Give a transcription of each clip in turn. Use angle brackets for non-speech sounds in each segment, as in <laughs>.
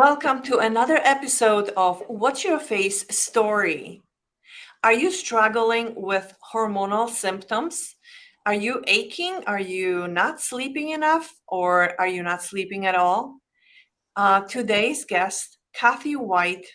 Welcome to another episode of What's Your Face Story. Are you struggling with hormonal symptoms? Are you aching? Are you not sleeping enough? Or are you not sleeping at all? Uh, today's guest, Kathy White,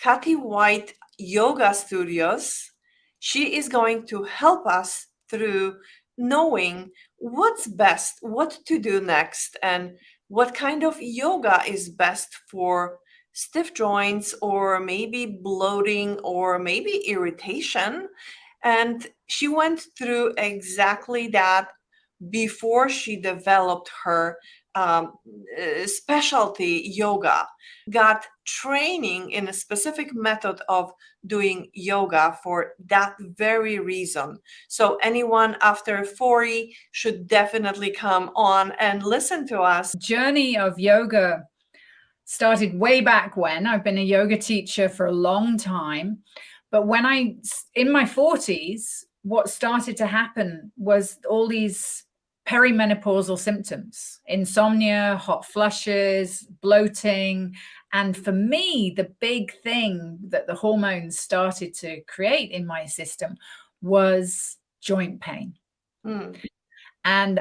Kathy White Yoga Studios, she is going to help us through knowing what's best, what to do next, and what kind of yoga is best for stiff joints or maybe bloating or maybe irritation. And she went through exactly that before she developed her um, uh, specialty yoga, got training in a specific method of doing yoga for that very reason. So anyone after 40 should definitely come on and listen to us. Journey of yoga started way back when. I've been a yoga teacher for a long time. But when I, in my 40s, what started to happen was all these perimenopausal symptoms, insomnia, hot flushes, bloating. And for me, the big thing that the hormones started to create in my system was joint pain. Mm. And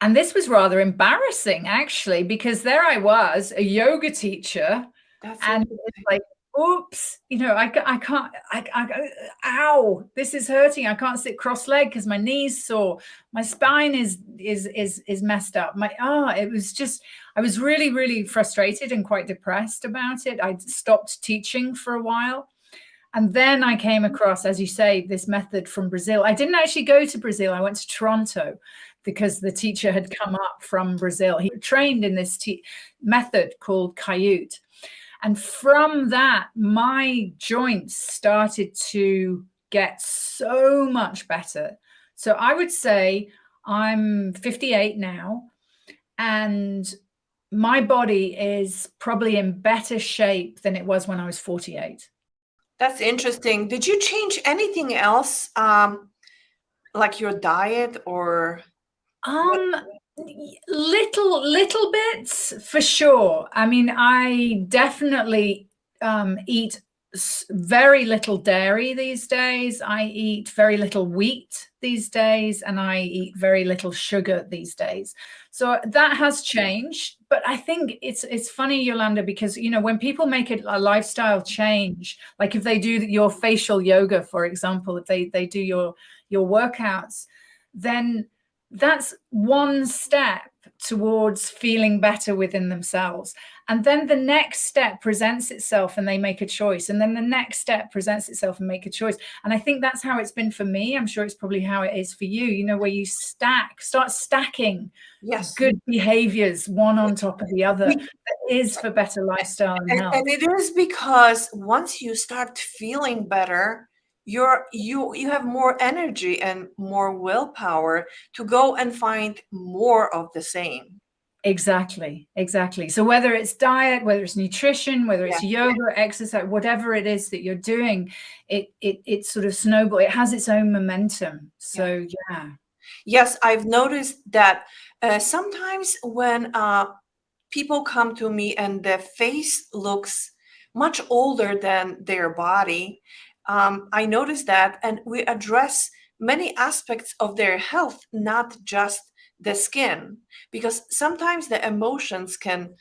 and this was rather embarrassing actually, because there I was, a yoga teacher, That's and like oops, you know, I, I can't, I, I, ow, this is hurting. I can't sit cross-legged because my knee's sore. My spine is, is, is, is messed up. My, ah, oh, it was just, I was really, really frustrated and quite depressed about it. I stopped teaching for a while. And then I came across, as you say, this method from Brazil. I didn't actually go to Brazil. I went to Toronto because the teacher had come up from Brazil. He trained in this method called Kaiut. And from that, my joints started to get so much better. So I would say I'm 58 now and my body is probably in better shape than it was when I was 48. That's interesting. Did you change anything else, um, like your diet or? Um, little little bits for sure. I mean i definitely um, eat very little dairy these days. I eat very little wheat these days and i eat very little sugar these days. So that has changed but i think it's it's funny yolanda because you know when people make it a lifestyle change like if they do your facial yoga for example if they they do your your workouts then that's one step towards feeling better within themselves. And then the next step presents itself and they make a choice. And then the next step presents itself and make a choice. And I think that's how it's been for me. I'm sure it's probably how it is for you, you know, where you stack, start stacking yes. good behaviors one on top of the other that is for better lifestyle and, and, and it is because once you start feeling better, you're you you have more energy and more willpower to go and find more of the same exactly exactly so whether it's diet whether it's nutrition whether it's yeah. yoga exercise whatever it is that you're doing it it it sort of snowball it has its own momentum so yeah, yeah. yes i've noticed that uh, sometimes when uh, people come to me and their face looks much older than their body um, I noticed that, and we address many aspects of their health, not just the skin, because sometimes the emotions can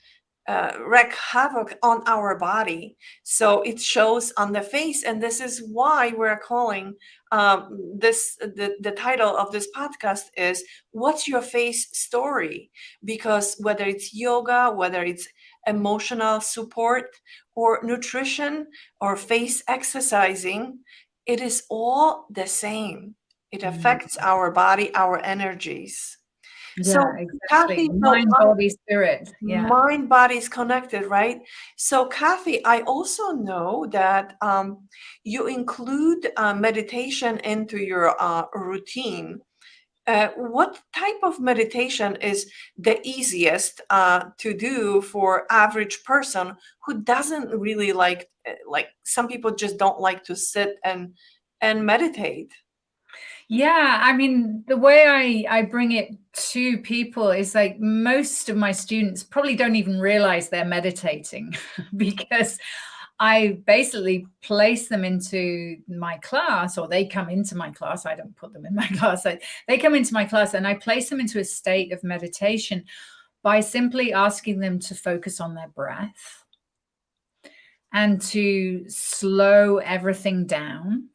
uh, wreak havoc on our body. So it shows on the face, and this is why we're calling um, this the, the title of this podcast is "What's Your Face Story?" Because whether it's yoga, whether it's emotional support or nutrition or face exercising, it is all the same. It mm-hmm. affects our body, our energies. Yeah, so exactly. Kathy, mind, body, spirit. Yeah. Mind, body is connected, right? So Kathy, I also know that um, you include uh, meditation into your uh, routine. Uh, what type of meditation is the easiest uh, to do for average person who doesn't really like uh, like some people just don't like to sit and and meditate? Yeah, I mean, the way I, I bring it to people is like most of my students probably don't even realize they're meditating <laughs> because I basically place them into my class or they come into my class. I don't put them in my <laughs> class. I, they come into my class and I place them into a state of meditation by simply asking them to focus on their breath and to slow everything down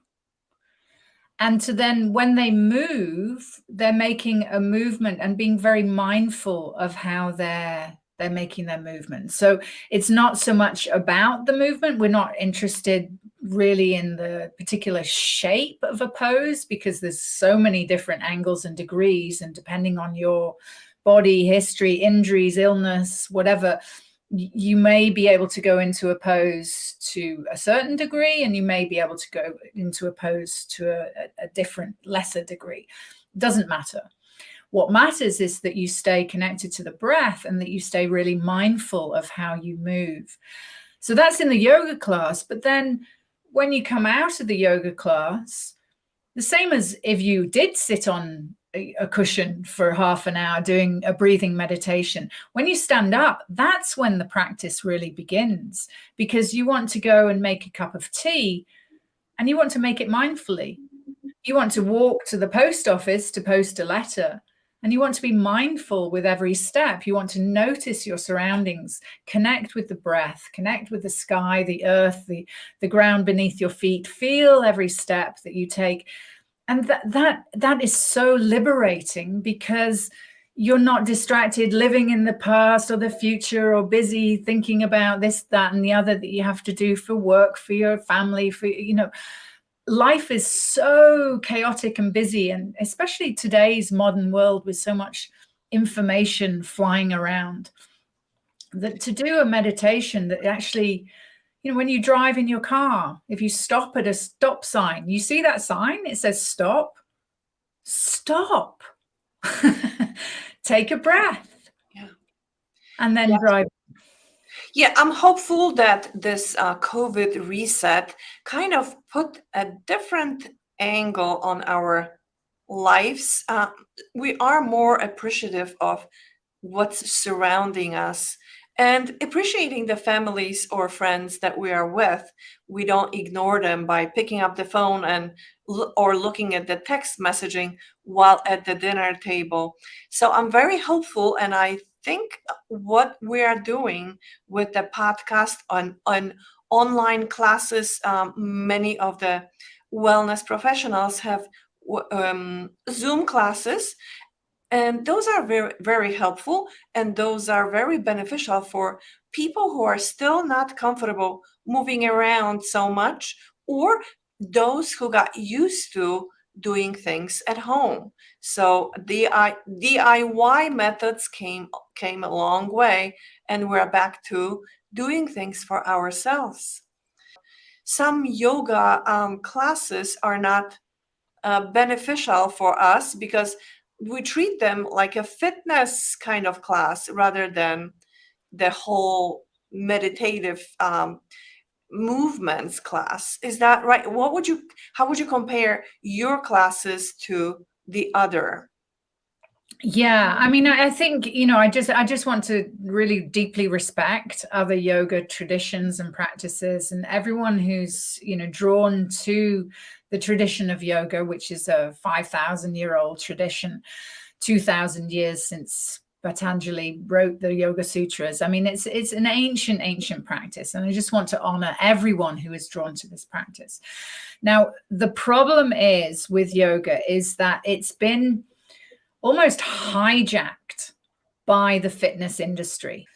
and to then when they move they're making a movement and being very mindful of how they're they're making their movement. So it's not so much about the movement. We're not interested really in the particular shape of a pose because there's so many different angles and degrees and depending on your body history injuries illness whatever you may be able to go into a pose to a certain degree and you may be able to go into a pose to a, a different lesser degree. It doesn't matter what matters is that you stay connected to the breath and that you stay really mindful of how you move so that's in the yoga class but then when you come out of the yoga class the same as if you did sit on a cushion for half an hour doing a breathing meditation. When you stand up, that's when the practice really begins because you want to go and make a cup of tea and you want to make it mindfully. You want to walk to the post office to post a letter and you want to be mindful with every step. You want to notice your surroundings, connect with the breath, connect with the sky, the earth, the, the ground beneath your feet, feel every step that you take. And that that that is so liberating because you're not distracted living in the past or the future or busy thinking about this that and the other that you have to do for work for your family for you know life is so chaotic and busy and especially today's modern world with so much information flying around that to do a meditation that actually you know, when you drive in your car, if you stop at a stop sign, you see that sign, it says stop, stop, <laughs> take a breath, yeah. and then yeah. drive. Yeah, I'm hopeful that this uh, COVID reset kind of put a different angle on our lives. Uh, we are more appreciative of what's surrounding us and appreciating the families or friends that we are with we don't ignore them by picking up the phone and or looking at the text messaging while at the dinner table so i'm very hopeful and i think what we are doing with the podcast on on online classes um, many of the wellness professionals have um, zoom classes and those are very, very helpful and those are very beneficial for people who are still not comfortable moving around so much or those who got used to doing things at home. So the DIY methods came, came a long way and we're back to doing things for ourselves. Some yoga um, classes are not uh, beneficial for us because we treat them like a fitness kind of class rather than the whole meditative um, movements class. Is that right? What would you, how would you compare your classes to the other? Yeah, I mean, I think, you know, I just, I just want to really deeply respect other yoga traditions and practices and everyone who's, you know, drawn to the tradition of yoga, which is a 5,000 year old tradition, 2,000 years since Patanjali wrote the Yoga Sutras. I mean, it's it's an ancient, ancient practice. And I just want to honor everyone who is drawn to this practice. Now, the problem is with yoga is that it's been almost hijacked by the fitness industry.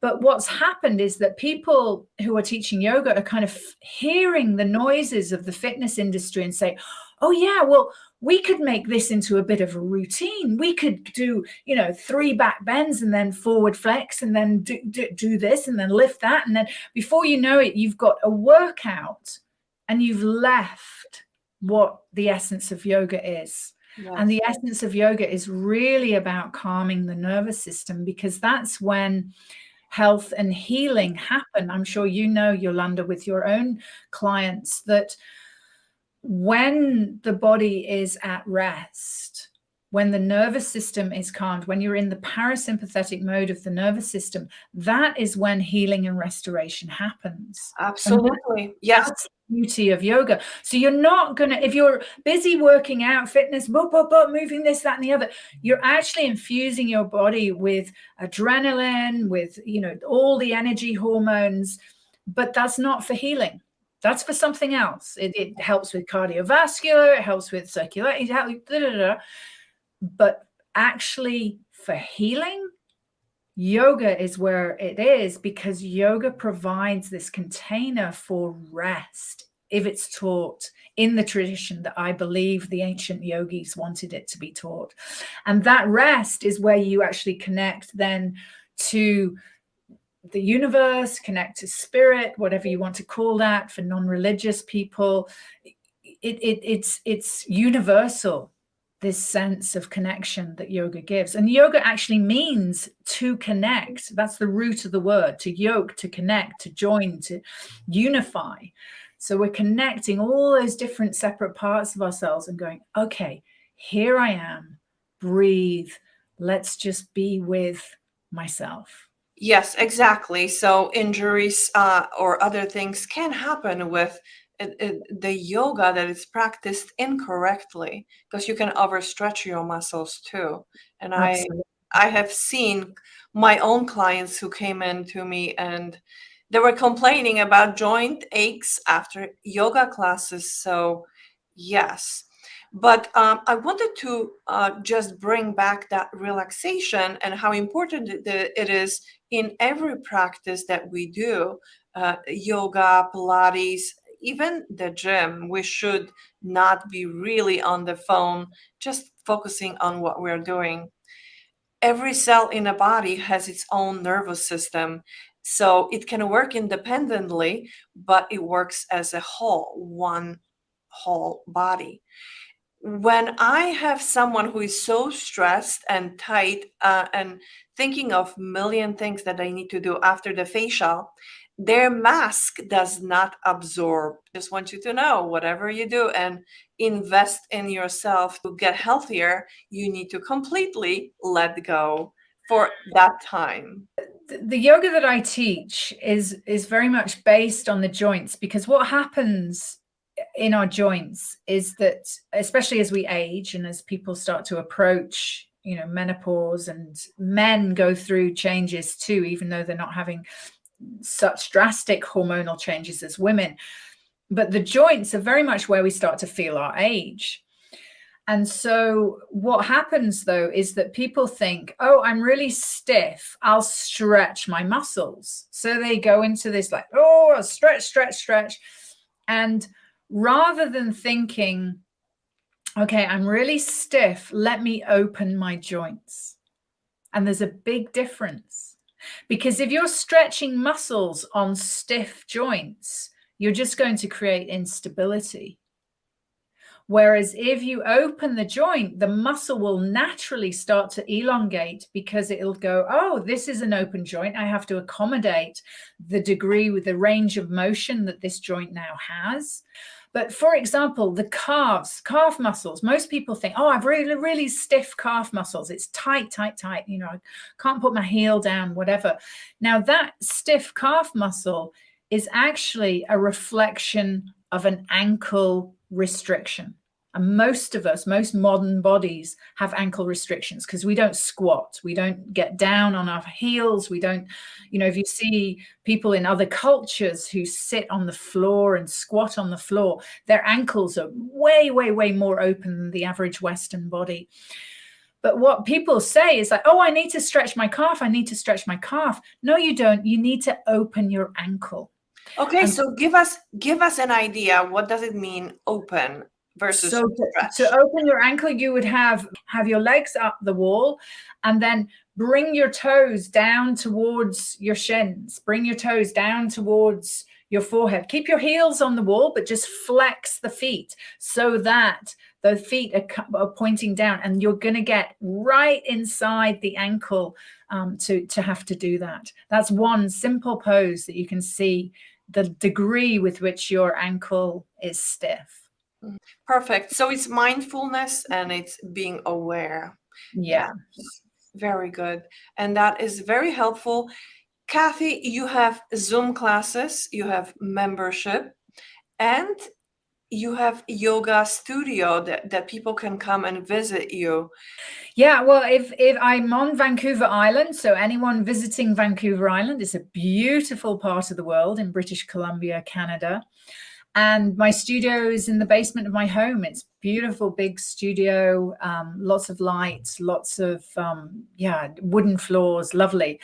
But what's happened is that people who are teaching yoga are kind of hearing the noises of the fitness industry and say, oh yeah, well, we could make this into a bit of a routine. We could do, you know, three back bends and then forward flex and then do, do, do this and then lift that. And then before you know it, you've got a workout and you've left what the essence of yoga is. Yes. And the essence of yoga is really about calming the nervous system because that's when health and healing happen. I'm sure you know, Yolanda, with your own clients that when the body is at rest, when the nervous system is calmed, when you're in the parasympathetic mode of the nervous system, that is when healing and restoration happens. Absolutely. Yes. That's the beauty of yoga. So you're not going to, if you're busy working out, fitness, boop, boop, boop, moving this, that, and the other, you're actually infusing your body with adrenaline, with, you know, all the energy hormones, but that's not for healing. That's for something else. It, it helps with cardiovascular, it helps with circulation, but actually for healing, yoga is where it is because yoga provides this container for rest if it's taught in the tradition that I believe the ancient yogis wanted it to be taught. And that rest is where you actually connect then to the universe, connect to spirit, whatever you want to call that for non-religious people. It, it, it's, it's universal this sense of connection that yoga gives. And yoga actually means to connect. That's the root of the word, to yoke, to connect, to join, to unify. So we're connecting all those different separate parts of ourselves and going, okay, here I am, breathe. Let's just be with myself. Yes, exactly. So injuries uh, or other things can happen with it, it, the yoga that is practiced incorrectly because you can overstretch your muscles too and Absolutely. i i have seen my own clients who came in to me and they were complaining about joint aches after yoga classes so yes but um, i wanted to uh, just bring back that relaxation and how important it is in every practice that we do uh, yoga pilates even the gym, we should not be really on the phone, just focusing on what we're doing. Every cell in a body has its own nervous system. So it can work independently, but it works as a whole, one whole body. When I have someone who is so stressed and tight uh, and thinking of million things that I need to do after the facial, their mask does not absorb. Just want you to know whatever you do and invest in yourself to get healthier, you need to completely let go for that time. The yoga that I teach is is very much based on the joints because what happens in our joints is that especially as we age and as people start to approach you know menopause and men go through changes too even though they're not having such drastic hormonal changes as women. But the joints are very much where we start to feel our age. And so what happens though is that people think, oh, I'm really stiff. I'll stretch my muscles. So they go into this like, oh, stretch, stretch, stretch. And rather than thinking, okay, I'm really stiff, let me open my joints. And there's a big difference because if you're stretching muscles on stiff joints, you're just going to create instability. Whereas if you open the joint, the muscle will naturally start to elongate because it'll go, oh, this is an open joint. I have to accommodate the degree with the range of motion that this joint now has. But for example, the calves, calf muscles, most people think, oh, I've really, really stiff calf muscles. It's tight, tight, tight. You know, I can't put my heel down, whatever. Now that stiff calf muscle is actually a reflection of an ankle restriction. And most of us, most modern bodies have ankle restrictions because we don't squat. We don't get down on our heels. We don't, you know, if you see people in other cultures who sit on the floor and squat on the floor, their ankles are way, way, way more open than the average Western body. But what people say is like, oh, I need to stretch my calf. I need to stretch my calf. No, you don't. You need to open your ankle. Okay, and so give us give us an idea. What does it mean open? Versus so to, to, open your ankle you would have have your legs up the wall and then bring your toes down towards your shins. Bring your toes down towards your forehead. Keep your heels on the wall but just flex the feet so that the feet are, are pointing down and you're going to get right inside the ankle um, to to have to do that. That's one simple pose that you can see the degree with which your ankle is stiff perfect. So it's mindfulness and it's being aware. Yeah. Very good. And that is very helpful. Kathy, you have Zoom classes, you have membership, and you have yoga studio that, that people can come and visit you. Yeah, well, if if I'm on Vancouver Island, so anyone visiting Vancouver Island, it's a beautiful part of the world in British Columbia, Canada. And my studio is in the basement of my home. It's beautiful, big studio, um, lots of lights, lots of, um, yeah, wooden floors, lovely.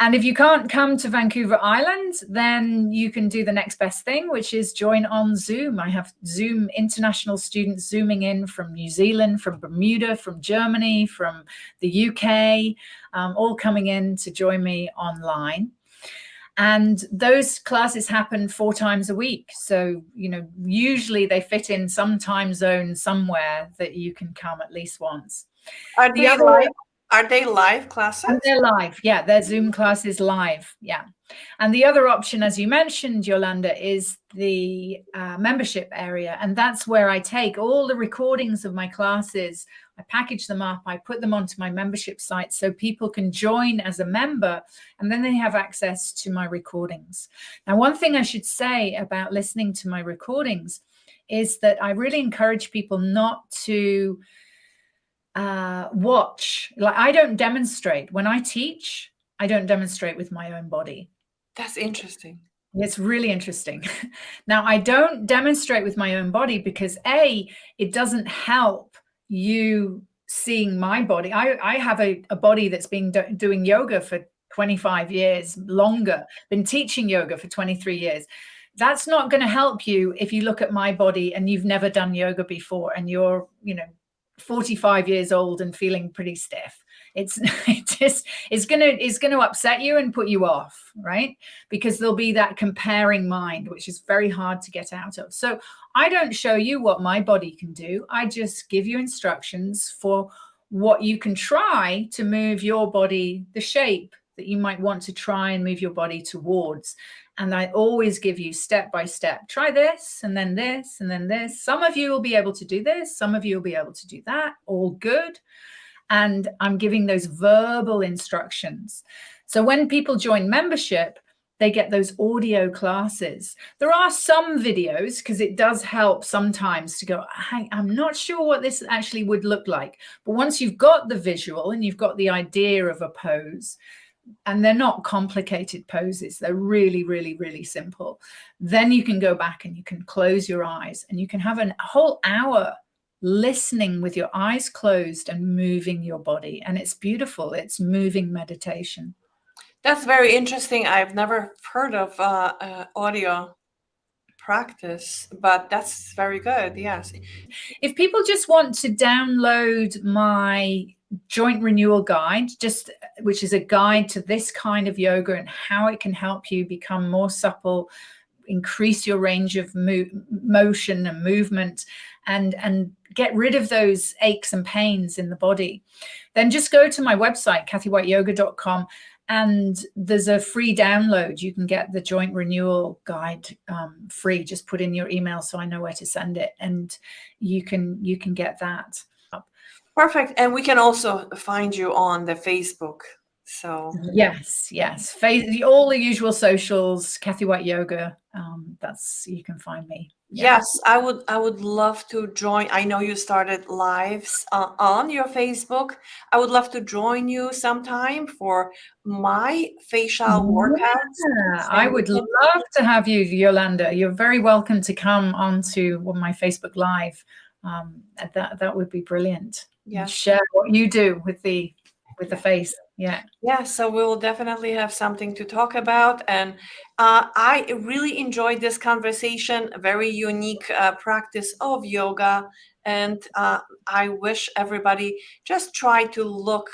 And if you can't come to Vancouver Island, then you can do the next best thing, which is join on Zoom. I have Zoom international students zooming in from New Zealand, from Bermuda, from Germany, from the UK, um, all coming in to join me online. And those classes happen four times a week. So, you know, usually they fit in some time zone somewhere that you can come at least once. Are the other are they live classes? And they're live. Yeah, their Zoom classes live. Yeah. And the other option, as you mentioned, Yolanda, is the uh, membership area. And that's where I take all the recordings of my classes. I package them up. I put them onto my membership site so people can join as a member and then they have access to my recordings. Now, one thing I should say about listening to my recordings is that I really encourage people not to uh, watch. Like I don't demonstrate when I teach. I don't demonstrate with my own body. That's interesting. It's really interesting. <laughs> now I don't demonstrate with my own body because a it doesn't help you seeing my body. I I have a, a body that's been do doing yoga for 25 years longer, been teaching yoga for 23 years that's not going to help you if you look at my body and you've never done yoga before and you're you know 45 years old and feeling pretty stiff it's <laughs> it just it's gonna it's gonna upset you and put you off right because there'll be that comparing mind which is very hard to get out of so i don't show you what my body can do i just give you instructions for what you can try to move your body the shape that you might want to try and move your body towards and I always give you step by step, try this and then this and then this. Some of you will be able to do this. Some of you will be able to do that. All good. And I'm giving those verbal instructions. So when people join membership, they get those audio classes. There are some videos because it does help sometimes to go, I'm not sure what this actually would look like. But once you've got the visual and you've got the idea of a pose, and they're not complicated poses. They're really, really, really simple. Then you can go back and you can close your eyes and you can have a whole hour listening with your eyes closed and moving your body. And it's beautiful. It's moving meditation. That's very interesting. I've never heard of uh, uh, audio practice, but that's very good. Yes. If people just want to download my joint renewal guide just which is a guide to this kind of yoga and how it can help you become more supple increase your range of mo motion and movement and and get rid of those aches and pains in the body then just go to my website kathywhiteyoga.com and there's a free download you can get the joint renewal guide um, free just put in your email so i know where to send it and you can you can get that Perfect. And we can also find you on the Facebook. So yes, yes, Face, all the usual socials, Kathy White Yoga. Um, that's you can find me. Yeah. Yes, I would. I would love to join. I know you started lives uh, on your Facebook. I would love to join you sometime for my facial yeah, workouts. I would love to have you, Yolanda. You're very welcome to come onto my Facebook Live. Um, that that would be brilliant yeah. share what you do with the with the face yeah. Yeah so we will definitely have something to talk about and uh, i really enjoyed this conversation a very unique uh, practice of yoga and uh, i wish everybody just try to look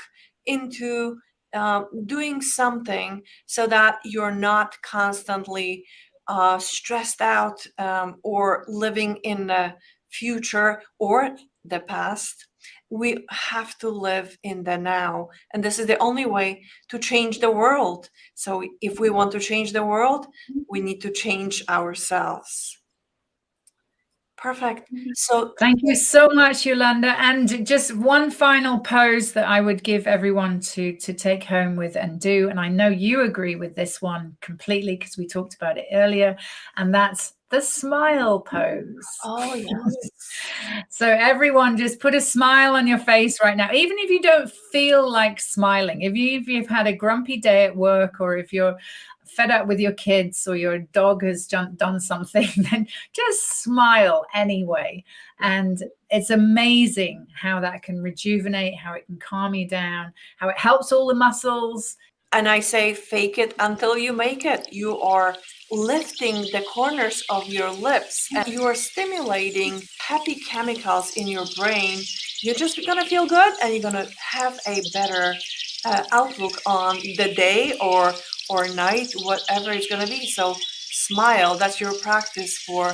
into uh, doing something so that you're not constantly uh, stressed out um, or living in the future or the past we have to live in the now and this is the only way to change the world so if we want to change the world mm-hmm. we need to change ourselves Perfect. Mm-hmm. So thank you so much, Yolanda. And just one final pose that I would give everyone to to take home with and do. And I know you agree with this one completely because we talked about it earlier. And that's the smile pose. Oh, yes. <laughs> so everyone just put a smile on your face right now. Even if you don't feel like smiling, if you if you've had a grumpy day at work or if you're fed up with your kids or your dog has done something, <laughs> then just smile anyway. And it's amazing how that can rejuvenate, how it can calm you down, how it helps all the muscles. And I say, fake it until you make it. You are lifting the corners of your lips and you are stimulating happy chemicals in your brain. You're just gonna feel good and you're gonna have a better uh, outlook on the day or or night, whatever it's going to be. So smile. That's your practice for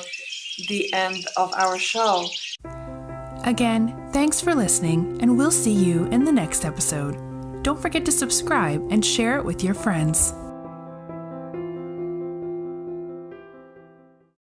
the end of our show. Again, thanks for listening, and we'll see you in the next episode. Don't forget to subscribe and share it with your friends.